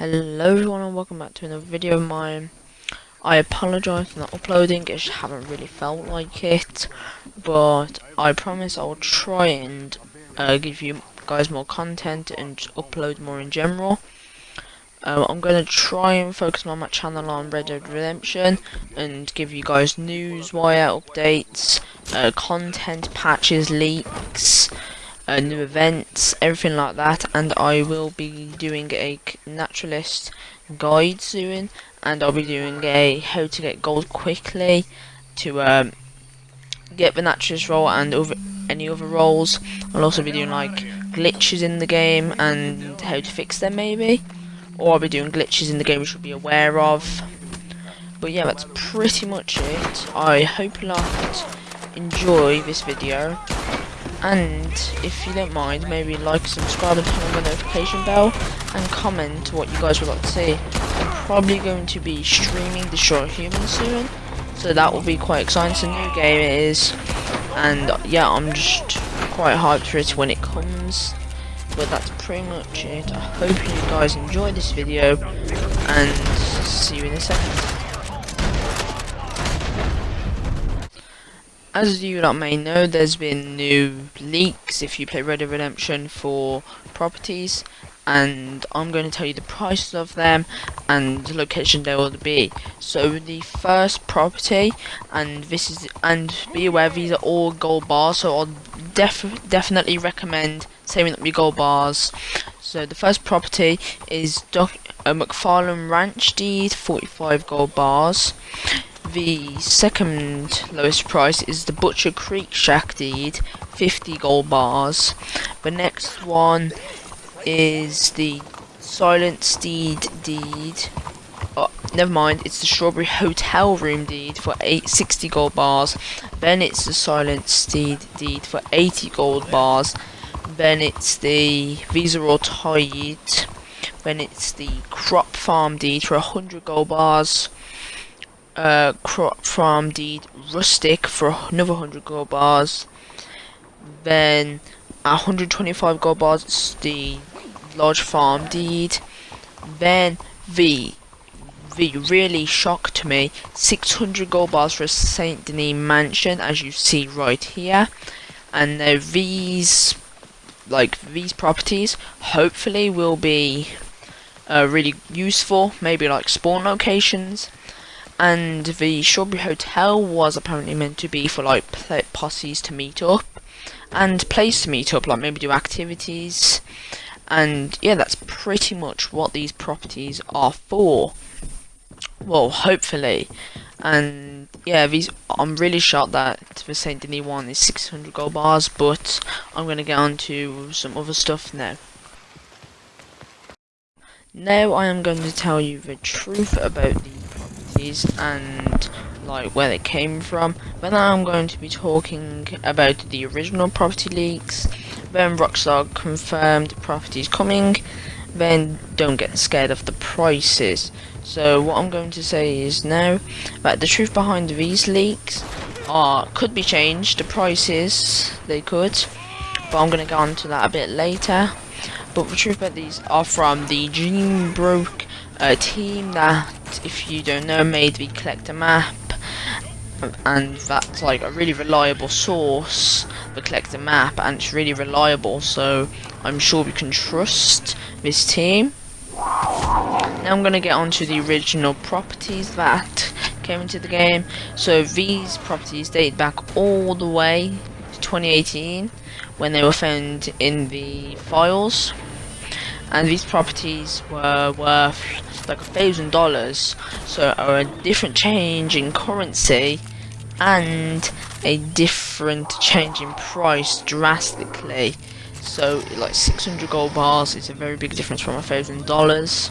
Hello everyone and welcome back to another video of mine. I apologise for not uploading, I just haven't really felt like it. But I promise I'll try and uh, give you guys more content and upload more in general. Uh, I'm going to try and focus on my channel on Red Dead Redemption and give you guys news, wire updates, uh, content, patches, leaks, new events, everything like that, and I will be doing a naturalist guide soon, and I'll be doing a how to get gold quickly to um, get the naturalist role and over any other roles. I'll also be doing like glitches in the game and how to fix them maybe, or I'll be doing glitches in the game you should be aware of. But yeah, that's pretty much it. I hope you lot enjoy this video and if you don't mind maybe like subscribe and turn on the notification bell and comment what you guys would like to see. I'm probably going to be streaming Destroy Human soon so that will be quite exciting. It's a new game it is and yeah I'm just quite hyped for it when it comes. But that's pretty much it. I hope you guys enjoyed this video and see you in a second As you lot may know, there's been new leaks if you play Red Dead Redemption for properties, and I'm going to tell you the prices of them and the location they will be. So the first property, and this is, and be aware these are all gold bars, so I'll def definitely recommend saving up your gold bars. So the first property is Doc uh, McFarland Ranch deed, 45 gold bars. The second lowest price is the Butcher Creek Shack deed, 50 gold bars. The next one is the Silent Steed deed. Oh, never mind, it's the Strawberry Hotel Room deed for 860 gold bars. Then it's the Silent Steed deed for 80 gold bars. Then it's the Visa or Tide. Then it's the Crop Farm deed for 100 gold bars uh, crop farm deed rustic for another 100 gold bars. Then 125 gold bars the large farm deed. Then the the really shocked me 600 gold bars for a Saint Denis mansion as you see right here. And now these like these properties hopefully will be uh, really useful maybe like spawn locations and the Strawberry Hotel was apparently meant to be for like posses to meet up and place to meet up, like maybe do activities. And yeah, that's pretty much what these properties are for. Well, hopefully. And yeah, these I'm really shocked that the Saint Denis one is 600 gold bars, but I'm gonna get on to some other stuff now. Now I am going to tell you the truth about the and like where they came from. But now I'm going to be talking about the original property leaks. Then Rockstar confirmed properties coming. Then don't get scared of the prices. So what I'm going to say is now that the truth behind these leaks are could be changed the prices they could. But I'm going to go on to that a bit later. But the truth about these are from the Jean Ropke uh, team that if you don't know, made the collector map, and that's like a really reliable source, the collector map, and it's really reliable, so I'm sure we can trust this team. Now I'm to get on to the original properties that came into the game. So these properties date back all the way to 2018 when they were found in the files and these properties were worth like a thousand dollars. So a different change in currency and a different change in price drastically. So like 600 gold bars is a very big difference from a thousand dollars.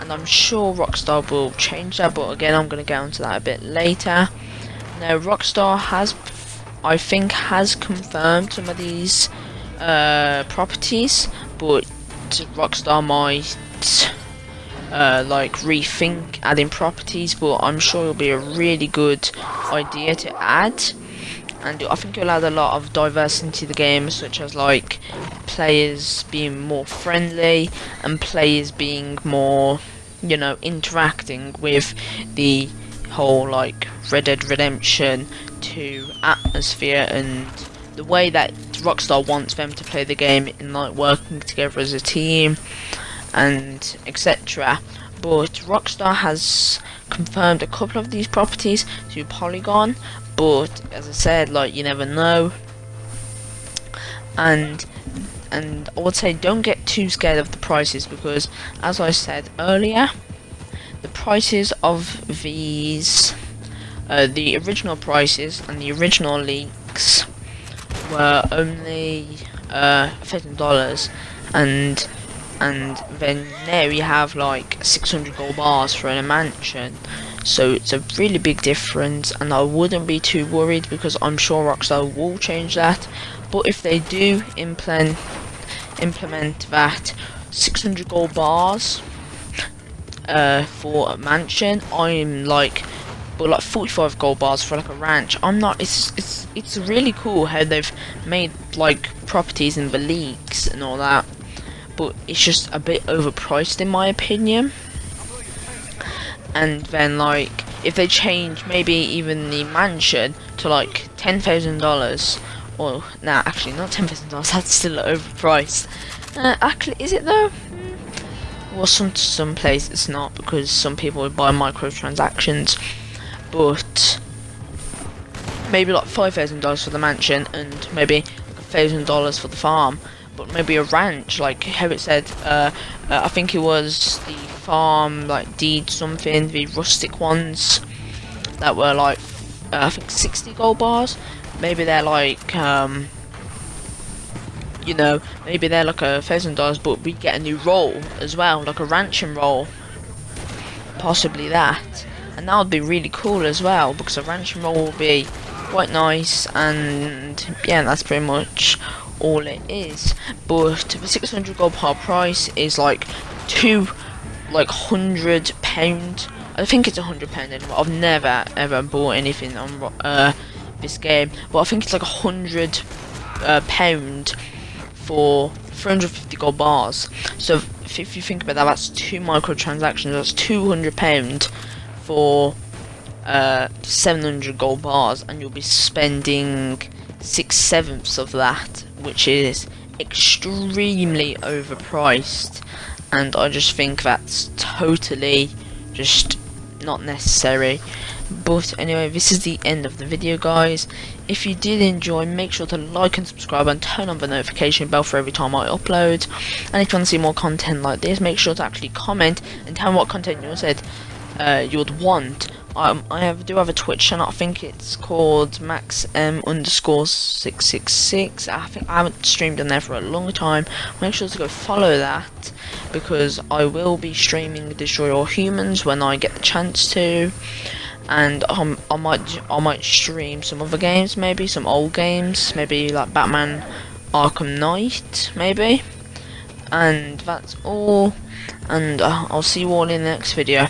And I'm sure Rockstar will change that but again I'm going to get onto that a bit later. Now Rockstar has I think has confirmed some of these uh, properties but Rockstar might uh, like rethink adding properties, but I'm sure it'll be a really good idea to add. And I think it'll add a lot of diversity to the game, such as like players being more friendly and players being more, you know, interacting with the whole like Red Dead Redemption 2 atmosphere and the way that Rockstar wants them to play the game in like working together as a team and etc. But Rockstar has confirmed a couple of these properties to Polygon, but as I said, like you never know. And and I would say don't get too scared of the prices because as I said earlier, the prices of these uh, the original prices and the original leaks were only uh, thousand dollars. And and then there you have like 600 gold bars for a mansion. So it's a really big difference and I wouldn't be too worried because I'm sure Rockstar will change that. But if they do implement implement that 600 gold bars uh, for a mansion I'm like but like 45 gold bars for like a ranch. I'm not it's it's it's really cool how they've made like properties in the leagues and all that but it's just a bit overpriced in my opinion. And then like if they change maybe even the mansion to like ten thousand dollars or nah actually not ten thousand dollars that's still overpriced. Uh, actually is it though? Well some some places it's not because some people would buy microtransactions but maybe like five thousand dollars for the mansion and maybe thousand dollars for the farm but maybe a ranch like how it said uh, uh, I think it was the farm like deed something the rustic ones that were like uh, I think 60 gold bars. Maybe they're like um, you know maybe they're like a thousand dollars but we get a new role as well like a ranching role possibly that and that would be really cool as well because a ranching role will be quite nice and yeah that's pretty much all it is. But the 600 gold bar price is like two like hundred pound. I think it's a hundred pound anyway. I've never ever bought anything on uh, this game but I think it's like a hundred uh, pound for 350 gold bars. So if, if you think about that that's two microtransactions that's 200 pound for uh, 700 gold bars and you'll be spending six sevenths of that which is extremely overpriced. And I just think that's totally just not necessary. But anyway this is the end of the video guys. If you did enjoy make sure to like and subscribe and turn on the notification bell for every time I upload. And if you want to see more content like this make sure to actually comment and tell me what content you said uh, you would want. Um, I have, do have a Twitch channel. I think it's called Max M underscore six six six. I think I haven't streamed on there for a long time. Make sure to go follow that because I will be streaming Destroy All Humans when I get the chance to. And um, I might I might stream some other games, maybe some old games, maybe like Batman Arkham Knight, maybe. And that's all. And uh, I'll see you all in the next video.